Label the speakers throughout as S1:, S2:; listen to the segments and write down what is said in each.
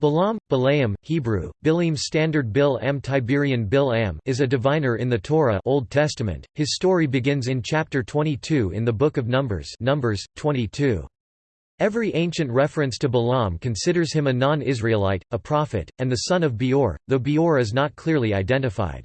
S1: Balaam, Balaam, Hebrew, Bilim Standard Bil M Tiberian Bil Am is a diviner in the Torah Old Testament. His story begins in chapter 22 in the book of Numbers Numbers, 22. Every ancient reference to Balaam considers him a non-Israelite, a prophet, and the son of Beor, though Beor is not clearly identified.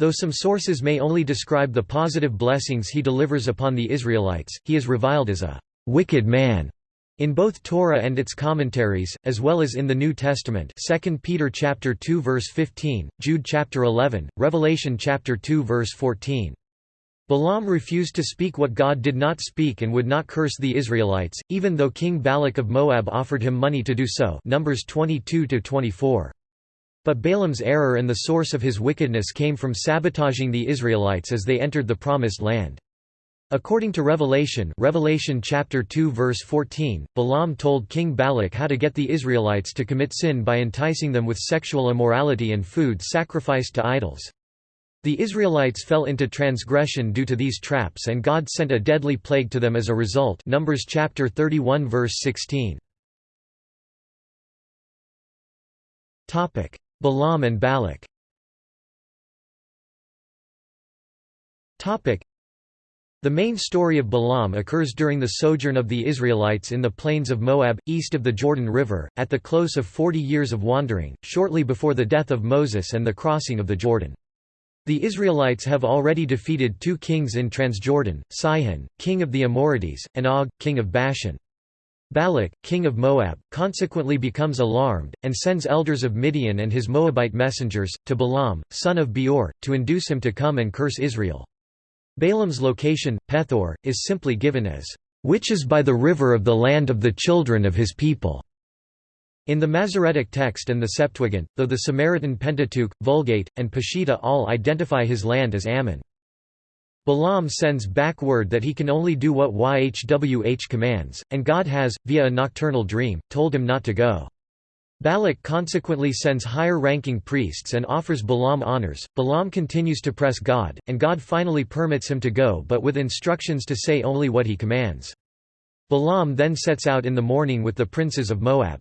S1: Though some sources may only describe the positive blessings he delivers upon the Israelites, he is reviled as a «wicked man» In both Torah and its commentaries, as well as in the New Testament 2 Peter chapter 2 verse 15, Jude chapter 11, Revelation chapter 2 verse 14. Balaam refused to speak what God did not speak and would not curse the Israelites, even though King Balak of Moab offered him money to do so Numbers 22–24. But Balaam's error and the source of his wickedness came from sabotaging the Israelites as they entered the Promised Land. According to Revelation Revelation chapter 2 verse 14, Balaam told King Balak how to get the Israelites to commit sin by enticing them with sexual immorality and food sacrificed to idols. The Israelites fell into transgression due to these traps and God sent a deadly plague to them as a result Numbers chapter 31 verse 16. Topic: Balaam and Balak the main story of Balaam occurs during the sojourn of the Israelites in the plains of Moab, east of the Jordan River, at the close of forty years of wandering, shortly before the death of Moses and the crossing of the Jordan. The Israelites have already defeated two kings in Transjordan, Sihon, king of the Amorites, and Og, king of Bashan. Balak, king of Moab, consequently becomes alarmed, and sends elders of Midian and his Moabite messengers, to Balaam, son of Beor, to induce him to come and curse Israel. Balaam's location, Pethor, is simply given as, "...which is by the river of the land of the children of his people." In the Masoretic text and the Septuagint, though the Samaritan Pentateuch, Vulgate, and Peshitta all identify his land as Ammon. Balaam sends back word that he can only do what YHWH commands, and God has, via a nocturnal dream, told him not to go. Balak consequently sends higher-ranking priests and offers Balaam honors. Balaam continues to press God, and God finally permits him to go but with instructions to say only what he commands. Balaam then sets out in the morning with the princes of Moab.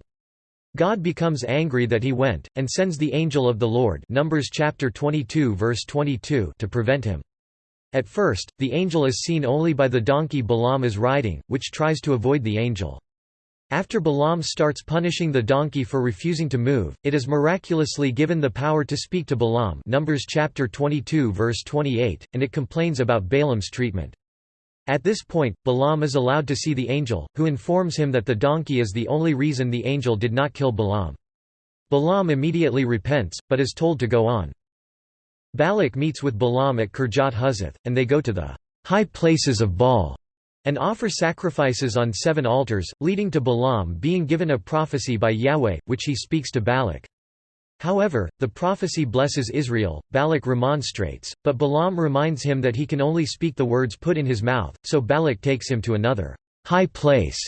S1: God becomes angry that he went, and sends the angel of the Lord Numbers chapter 22 verse 22 to prevent him. At first, the angel is seen only by the donkey Balaam is riding, which tries to avoid the angel. After Balaam starts punishing the donkey for refusing to move, it is miraculously given the power to speak to Balaam Numbers chapter 22 verse 28, and it complains about Balaam's treatment. At this point, Balaam is allowed to see the angel, who informs him that the donkey is the only reason the angel did not kill Balaam. Balaam immediately repents, but is told to go on. Balak meets with Balaam at Kirjat Huzoth, and they go to the high places of Baal and offer sacrifices on seven altars, leading to Balaam being given a prophecy by Yahweh, which he speaks to Balak. However, the prophecy blesses Israel, Balak remonstrates, but Balaam reminds him that he can only speak the words put in his mouth, so Balak takes him to another high place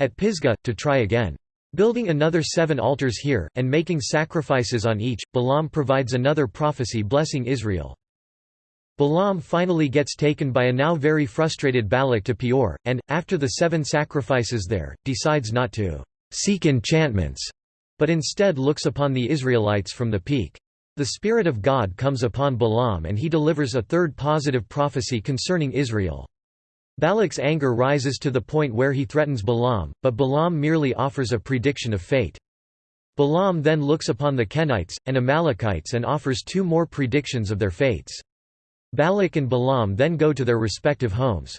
S1: at Pisgah, to try again. Building another seven altars here, and making sacrifices on each, Balaam provides another prophecy blessing Israel. Balaam finally gets taken by a now very frustrated Balak to Peor, and, after the seven sacrifices there, decides not to seek enchantments, but instead looks upon the Israelites from the peak. The Spirit of God comes upon Balaam and he delivers a third positive prophecy concerning Israel. Balak's anger rises to the point where he threatens Balaam, but Balaam merely offers a prediction of fate. Balaam then looks upon the Kenites, and Amalekites and offers two more predictions of their fates. Balak and Balaam then go to their respective homes.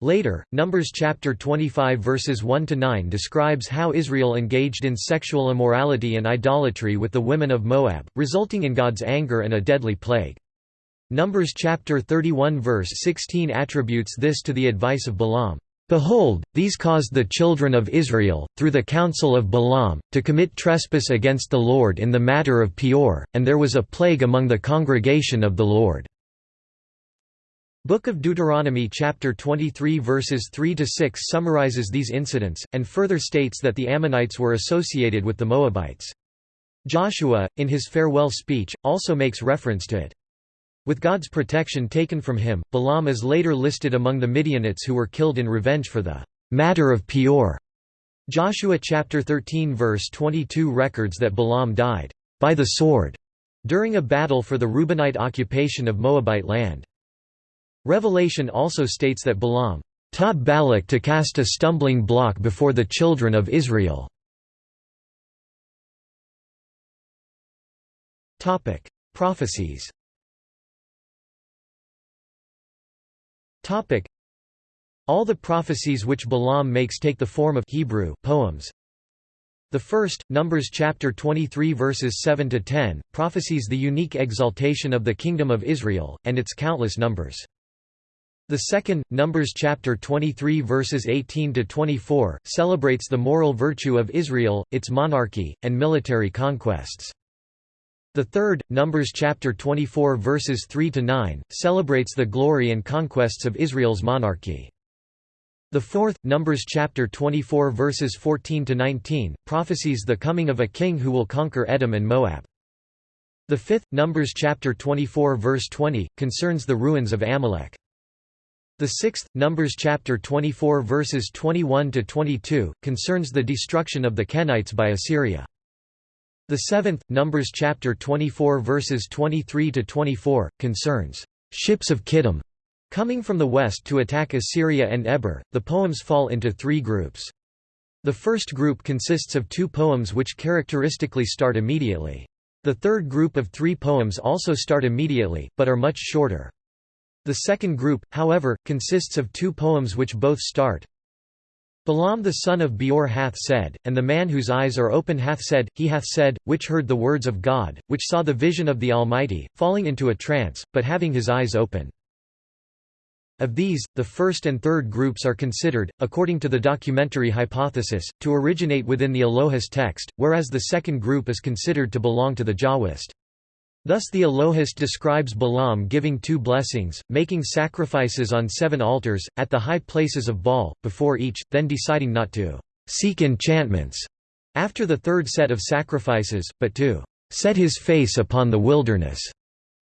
S1: Later, Numbers chapter 25 verses 1 to 9 describes how Israel engaged in sexual immorality and idolatry with the women of Moab, resulting in God's anger and a deadly plague. Numbers chapter 31 verse 16 attributes this to the advice of Balaam. Behold, these caused the children of Israel, through the counsel of Balaam, to commit trespass against the Lord in the matter of Peor, and there was a plague among the congregation of the Lord. Book of Deuteronomy chapter 23 verses 3 to 6 summarizes these incidents and further states that the Ammonites were associated with the Moabites. Joshua, in his farewell speech, also makes reference to it. With God's protection taken from him, Balaam is later listed among the Midianites who were killed in revenge for the matter of Peor. Joshua chapter 13 verse 22 records that Balaam died by the sword during a battle for the Reubenite occupation of Moabite land. Revelation also states that Balaam taught Balak to cast a stumbling block before the children of Israel. Topic: Prophecies Topic: All the prophecies which Balaam makes take the form of Hebrew poems. The first, Numbers chapter 23 verses 7 to 10, prophesies the unique exaltation of the kingdom of Israel and its countless numbers. The second, Numbers chapter 23 verses 18 to 24, celebrates the moral virtue of Israel, its monarchy, and military conquests. The third, Numbers chapter 24 verses 3 to 9, celebrates the glory and conquests of Israel's monarchy. The fourth, Numbers chapter 24 verses 14 to 19, prophesies the coming of a king who will conquer Edom and Moab. The fifth, Numbers chapter 24 verse 20, concerns the ruins of Amalek. The sixth, Numbers chapter 24 verses 21 to 22, concerns the destruction of the Kenites by Assyria. The seventh, Numbers chapter 24 verses 23 to 24, concerns ships of Kittim Coming from the west to attack Assyria and Eber, the poems fall into three groups. The first group consists of two poems which characteristically start immediately. The third group of three poems also start immediately, but are much shorter. The second group, however, consists of two poems which both start. Balaam the son of Beor hath said, and the man whose eyes are open hath said, he hath said, which heard the words of God, which saw the vision of the Almighty, falling into a trance, but having his eyes open. Of these, the first and third groups are considered, according to the documentary hypothesis, to originate within the Elohist text, whereas the second group is considered to belong to the Jahwist. Thus the Elohist describes Balaam giving two blessings, making sacrifices on seven altars, at the high places of Baal, before each, then deciding not to seek enchantments after the third set of sacrifices, but to set his face upon the wilderness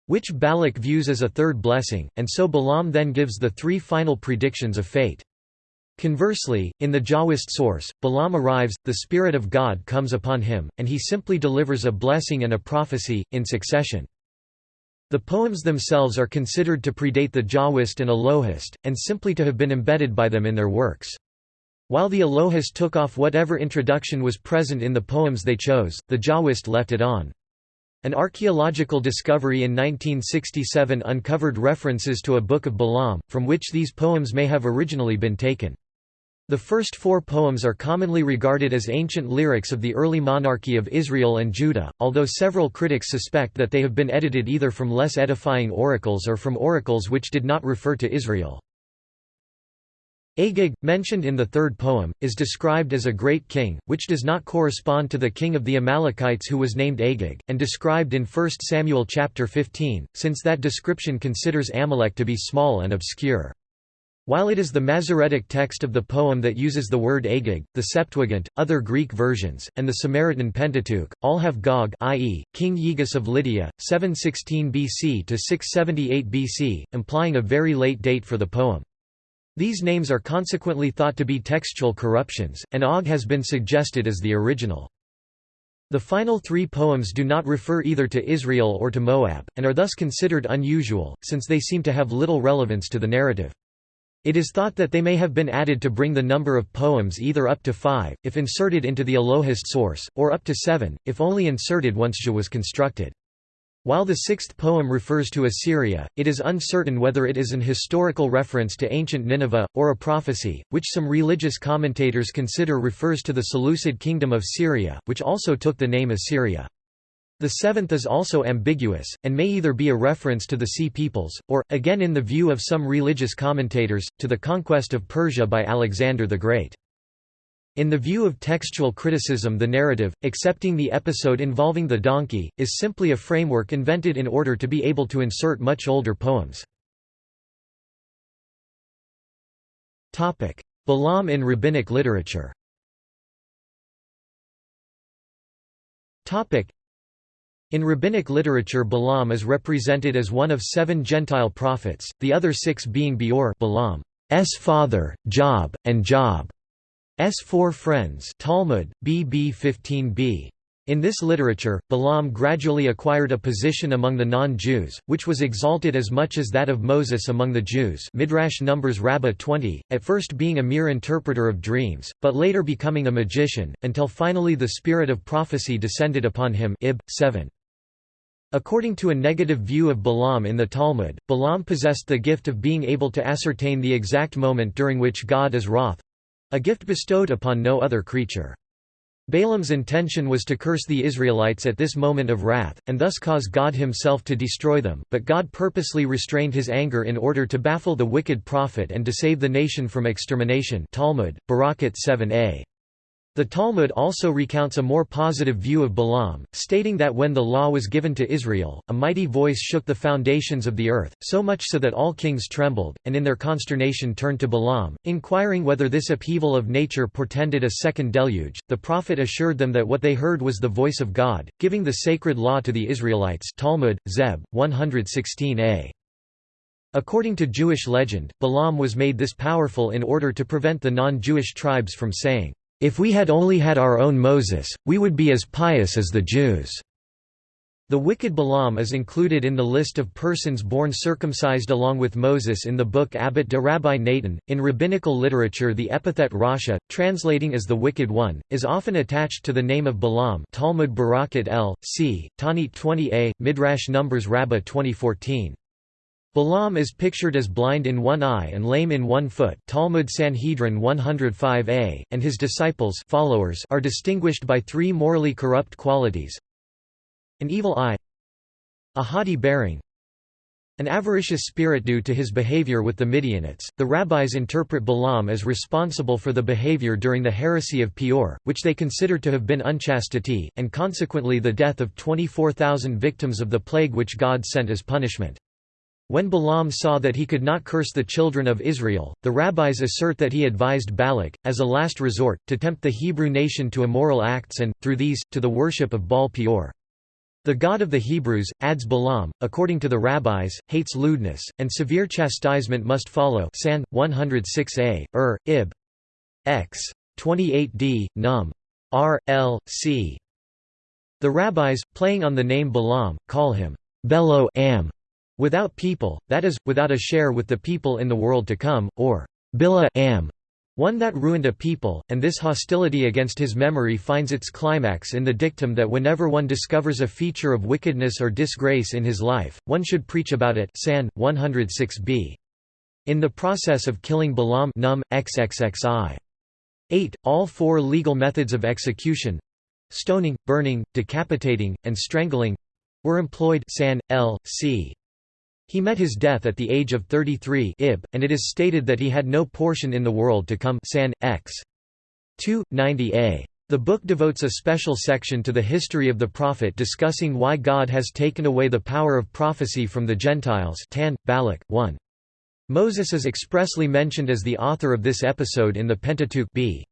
S1: which Balak views as a third blessing, and so Balaam then gives the three final predictions of fate. Conversely, in the Jahwist source, Balaam arrives, the Spirit of God comes upon him, and he simply delivers a blessing and a prophecy, in succession. The poems themselves are considered to predate the Jahwist and Elohist, and simply to have been embedded by them in their works. While the Elohist took off whatever introduction was present in the poems they chose, the Jahwist left it on. An archaeological discovery in 1967 uncovered references to a Book of Balaam, from which these poems may have originally been taken. The first four poems are commonly regarded as ancient lyrics of the early monarchy of Israel and Judah, although several critics suspect that they have been edited either from less edifying oracles or from oracles which did not refer to Israel. Agag, mentioned in the third poem, is described as a great king, which does not correspond to the king of the Amalekites who was named Agag, and described in 1 Samuel chapter 15, since that description considers Amalek to be small and obscure. While it is the Masoretic text of the poem that uses the word Agag, the Septuagint, other Greek versions, and the Samaritan Pentateuch, all have Gog i.e., King Gyges of Lydia, 716 BC to 678 BC, implying a very late date for the poem. These names are consequently thought to be textual corruptions, and Og has been suggested as the original. The final three poems do not refer either to Israel or to Moab, and are thus considered unusual, since they seem to have little relevance to the narrative. It is thought that they may have been added to bring the number of poems either up to five, if inserted into the Elohist source, or up to seven, if only inserted once Jah was constructed. While the sixth poem refers to Assyria, it is uncertain whether it is an historical reference to ancient Nineveh, or a prophecy, which some religious commentators consider refers to the Seleucid kingdom of Syria, which also took the name Assyria. The seventh is also ambiguous, and may either be a reference to the Sea Peoples, or, again in the view of some religious commentators, to the conquest of Persia by Alexander the Great. In the view of textual criticism the narrative, excepting the episode involving the donkey, is simply a framework invented in order to be able to insert much older poems. Balaam in rabbinic literature in rabbinic literature Balaam is represented as one of seven Gentile prophets, the other six being Beor Balaam's father, Job, and Job. four friends Talmud, BB 15b. In this literature, Balaam gradually acquired a position among the non-Jews, which was exalted as much as that of Moses among the Jews Midrash Numbers Rabbah 20, at first being a mere interpreter of dreams, but later becoming a magician, until finally the spirit of prophecy descended upon him Ib. 7. According to a negative view of Balaam in the Talmud, Balaam possessed the gift of being able to ascertain the exact moment during which God is wroth—a gift bestowed upon no other creature. Balaam's intention was to curse the Israelites at this moment of wrath, and thus cause God himself to destroy them, but God purposely restrained his anger in order to baffle the wicked prophet and to save the nation from extermination Talmud, Berakhot 7a. The Talmud also recounts a more positive view of Balaam, stating that when the law was given to Israel, a mighty voice shook the foundations of the earth, so much so that all kings trembled, and in their consternation turned to Balaam, inquiring whether this upheaval of nature portended a second deluge. The prophet assured them that what they heard was the voice of God, giving the sacred law to the Israelites Talmud, Zeb, 116a. According to Jewish legend, Balaam was made this powerful in order to prevent the non-Jewish tribes from saying, if we had only had our own Moses, we would be as pious as the Jews." The wicked Balaam is included in the list of persons born circumcised along with Moses in the book Abbot de Rabbi Natan. In rabbinical literature, the epithet Rasha, translating as the Wicked One, is often attached to the name of Balaam. Talmud Berakhot L. C. Tanit 20a, Midrash Numbers Rabbah 2014. Balaam is pictured as blind in one eye and lame in one foot Talmud Sanhedrin 105a, and his disciples followers are distinguished by three morally corrupt qualities an evil eye a haughty bearing an avaricious spirit due to his behavior with the Midianites. The rabbis interpret Balaam as responsible for the behavior during the heresy of Peor, which they consider to have been unchastity, and consequently the death of 24,000 victims of the plague which God sent as punishment. When Balaam saw that he could not curse the children of Israel, the rabbis assert that he advised Balak, as a last resort, to tempt the Hebrew nation to immoral acts and, through these, to the worship of Baal Peor. The God of the Hebrews, adds Balaam, according to the rabbis, hates lewdness, and severe chastisement must follow San, 106a, Ur, Ib. X. 28d, Num. R. L. C. The rabbis, playing on the name Balaam, call him Belo Am, Without people, that is, without a share with the people in the world to come, or Bila am, one that ruined a people, and this hostility against his memory finds its climax in the dictum that whenever one discovers a feature of wickedness or disgrace in his life, one should preach about it San, 106b. In the process of killing Balaam num, XXXI. 8. All four legal methods of execution—stoning, burning, decapitating, and strangling—were employed San, L. C. He met his death at the age of 33 Ib, and it is stated that he had no portion in the world to come San, X. 2, 90a. The book devotes a special section to the history of the prophet discussing why God has taken away the power of prophecy from the Gentiles Tan, Balak, 1. Moses is expressly mentioned as the author of this episode in the Pentateuch b.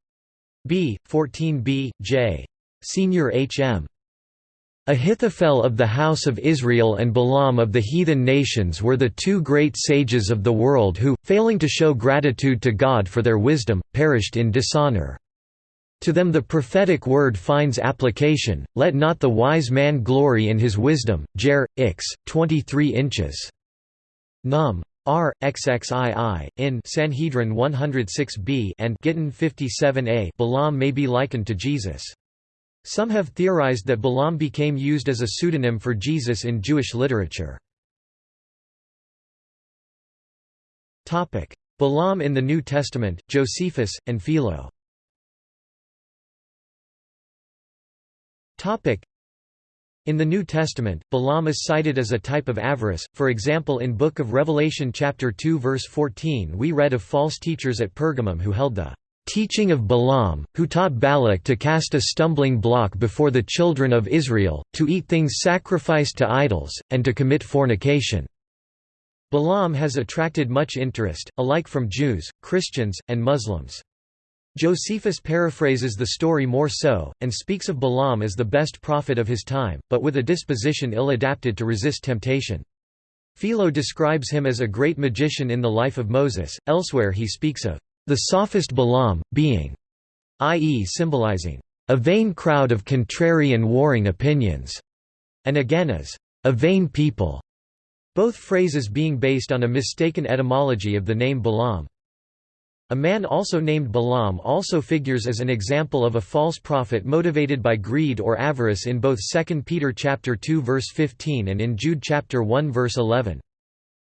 S1: b. 14b, j. Senior H.M. Ahithophel of the house of Israel and Balaam of the heathen nations were the two great sages of the world who, failing to show gratitude to God for their wisdom, perished in dishonor. To them the prophetic word finds application, let not the wise man glory in his wisdom. Jer. Ix. 23 inches. Num. R. XXII, in Sanhedrin 106b and Gittin 57a Balaam may be likened to Jesus. Some have theorized that Balaam became used as a pseudonym for Jesus in Jewish literature. Balaam in the New Testament, Josephus, and Philo. In the New Testament, Balaam is cited as a type of avarice, for example in Book of Revelation chapter 2 verse 14 we read of false teachers at Pergamum who held the teaching of Balaam, who taught Balak to cast a stumbling block before the children of Israel, to eat things sacrificed to idols, and to commit fornication." Balaam has attracted much interest, alike from Jews, Christians, and Muslims. Josephus paraphrases the story more so, and speaks of Balaam as the best prophet of his time, but with a disposition ill-adapted to resist temptation. Philo describes him as a great magician in the life of Moses, elsewhere he speaks of the sophist Balaam, being i.e. symbolizing a vain crowd of contrary and warring opinions, and again as a vain people, both phrases being based on a mistaken etymology of the name Balaam. A man also named Balaam also figures as an example of a false prophet motivated by greed or avarice in both 2 Peter chapter 2 verse 15 and in Jude chapter 1 verse 11.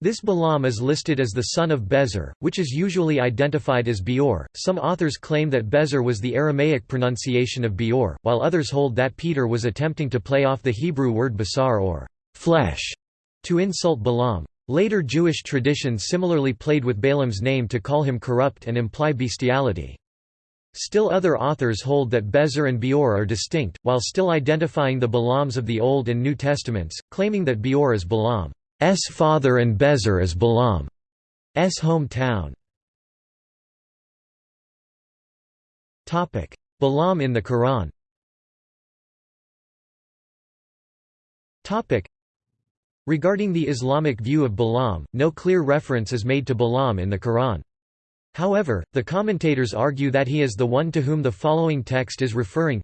S1: This Balaam is listed as the son of Bezer, which is usually identified as Beor. Some authors claim that Bezer was the Aramaic pronunciation of Beor, while others hold that Peter was attempting to play off the Hebrew word basar or flesh to insult Balaam. Later Jewish traditions similarly played with Balaam's name to call him corrupt and imply bestiality. Still other authors hold that Bezer and Beor are distinct, while still identifying the Balaams of the Old and New Testaments, claiming that Beor is Balaam. S father and Bezer is Balaam's hometown. Balaam in the Quran. Regarding the Islamic view of Balaam, no clear reference is made to Balaam in the Quran. However, the commentators argue that he is the one to whom the following text is referring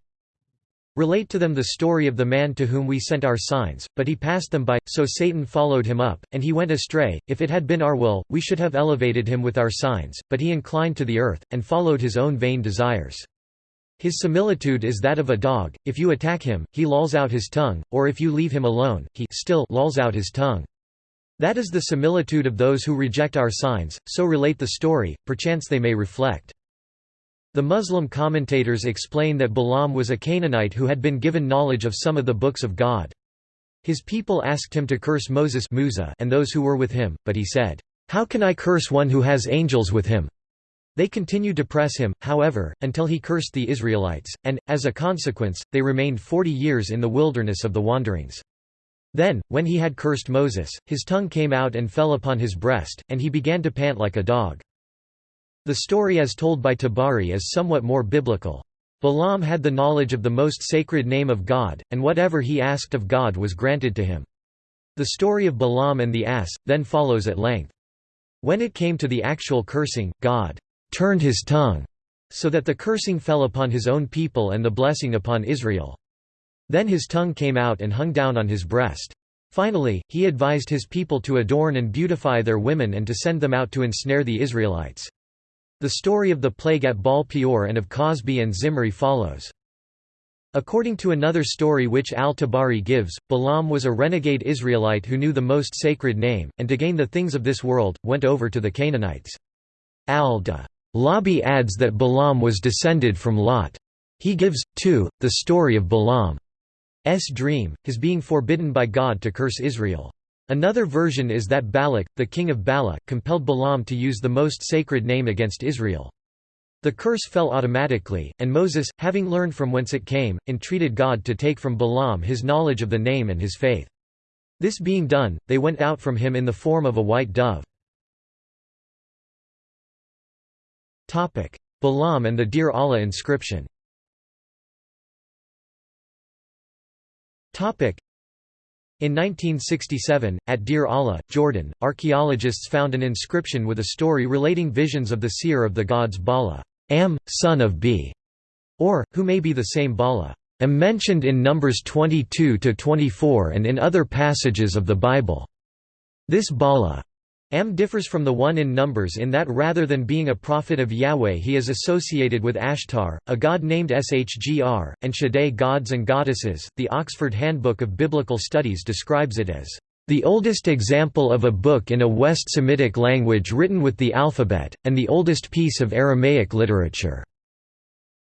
S1: Relate to them the story of the man to whom we sent our signs, but he passed them by, so Satan followed him up, and he went astray. If it had been our will, we should have elevated him with our signs, but he inclined to the earth, and followed his own vain desires. His similitude is that of a dog, if you attack him, he lolls out his tongue, or if you leave him alone, he still lolls out his tongue. That is the similitude of those who reject our signs, so relate the story, perchance they may reflect. The Muslim commentators explain that Balaam was a Canaanite who had been given knowledge of some of the books of God. His people asked him to curse Moses and those who were with him, but he said, "'How can I curse one who has angels with him?' They continued to press him, however, until he cursed the Israelites, and, as a consequence, they remained forty years in the wilderness of the wanderings. Then, when he had cursed Moses, his tongue came out and fell upon his breast, and he began to pant like a dog. The story as told by Tabari is somewhat more biblical. Balaam had the knowledge of the most sacred name of God, and whatever he asked of God was granted to him. The story of Balaam and the ass, then follows at length. When it came to the actual cursing, God turned his tongue, so that the cursing fell upon his own people and the blessing upon Israel. Then his tongue came out and hung down on his breast. Finally, he advised his people to adorn and beautify their women and to send them out to ensnare the Israelites. The story of the plague at Baal Peor and of Cozbi and Zimri follows. According to another story which al-Tabari gives, Balaam was a renegade Israelite who knew the most sacred name, and to gain the things of this world, went over to the Canaanites. Al-Da Labi adds that Balaam was descended from Lot. He gives, too, the story of Balaam's dream, his being forbidden by God to curse Israel. Another version is that Balak, the king of Bala, compelled Balaam to use the most sacred name against Israel. The curse fell automatically, and Moses, having learned from whence it came, entreated God to take from Balaam his knowledge of the name and his faith. This being done, they went out from him in the form of a white dove. Balaam and the Deir Allah inscription in 1967, at Deir Allah, Jordan, archaeologists found an inscription with a story relating visions of the seer of the gods Bala, Am, son of B, or, who may be the same Bala, am mentioned in Numbers 22–24 and in other passages of the Bible. This Bala Am differs from the one in Numbers in that rather than being a prophet of Yahweh he is associated with Ashtar, a god named Shgr, and Shaddai gods and goddesses. The Oxford Handbook of Biblical Studies describes it as the oldest example of a book in a West Semitic language written with the alphabet, and the oldest piece of Aramaic literature.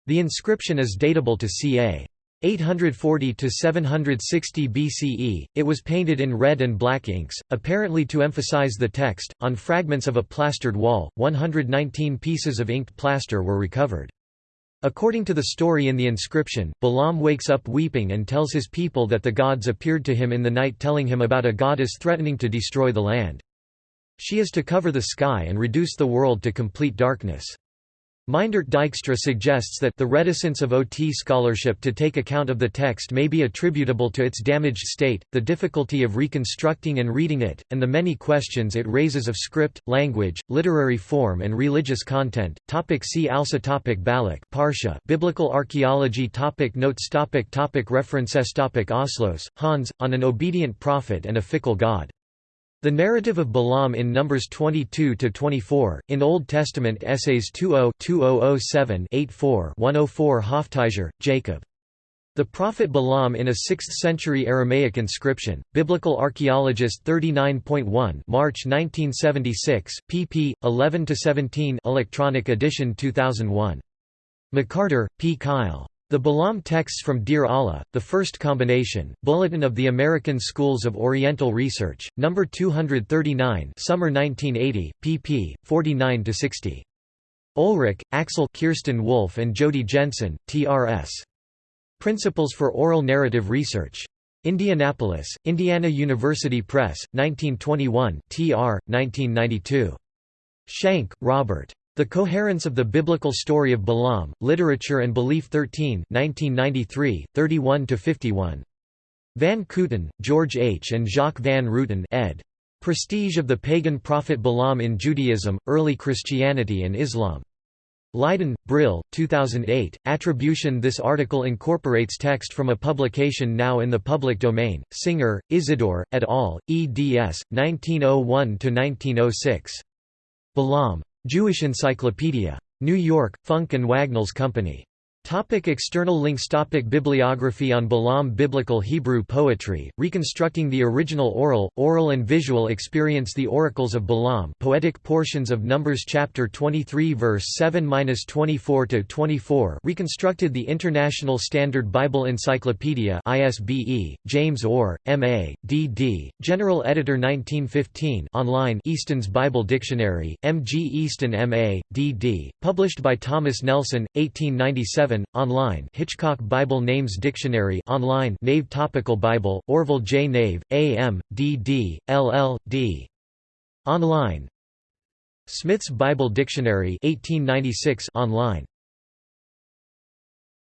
S1: The inscription is datable to ca. 840 to 760 BCE, it was painted in red and black inks, apparently to emphasize the text. On fragments of a plastered wall, 119 pieces of inked plaster were recovered. According to the story in the inscription, Balaam wakes up weeping and tells his people that the gods appeared to him in the night telling him about a goddess threatening to destroy the land. She is to cover the sky and reduce the world to complete darkness. Meindert Dijkstra suggests that the reticence of OT scholarship to take account of the text may be attributable to its damaged state, the difficulty of reconstructing and reading it, and the many questions it raises of script, language, literary form and religious content. Topic see also topic Balak Parsha Biblical archaeology topic Notes topic topic References topic Ausloos, Hans, On an Obedient Prophet and a Fickle God. The narrative of Balaam in Numbers 22–24, in Old Testament Essays 20-2007-84 104 Hoftijzer, Jacob. The prophet Balaam in a 6th-century Aramaic inscription, Biblical Archaeologist 39.1 March 1976, pp. 11–17 Electronic edition 2001. McCarter, P. Kyle. The Balaam Texts from Deir Allah, The First Combination, Bulletin of the American Schools of Oriental Research, No. 239 Summer 1980, pp. 49–60. Olrik, Axel Kirsten Wolf and Jody Jensen, T.R.S. Principles for Oral Narrative Research. Indianapolis, Indiana University Press, 1921 tr. 1992. Shank, Robert. The Coherence of the Biblical Story of Balaam, Literature and Belief 13 1993, 31–51. Van Kooten, George H. and Jacques van Ruiten ed. Prestige of the Pagan Prophet Balaam in Judaism, Early Christianity and Islam. Leiden, Brill, 2008. Attribution This article incorporates text from a publication now in the public domain. Singer, Isidore, et al., eds. 1901–1906. Balaam. Jewish Encyclopedia. New York, Funk and Wagnalls Company. Topic external links Topic Bibliography on Balaam Biblical Hebrew poetry, reconstructing the original oral, oral and visual experience The Oracles of Balaam poetic portions of Numbers chapter 23 verse 7–24–24 reconstructed the International Standard Bible Encyclopedia ISBE, James Orr, M.A., D.D., General Editor 1915 online Easton's Bible Dictionary, M. G. Easton M.A., D.D., published by Thomas Nelson, 1897 online Hitchcock Bible Names Dictionary online Nave Topical Bible, Orville J. Nave, A.M., D.D., LL.D. Online Smith's Bible Dictionary 1896 online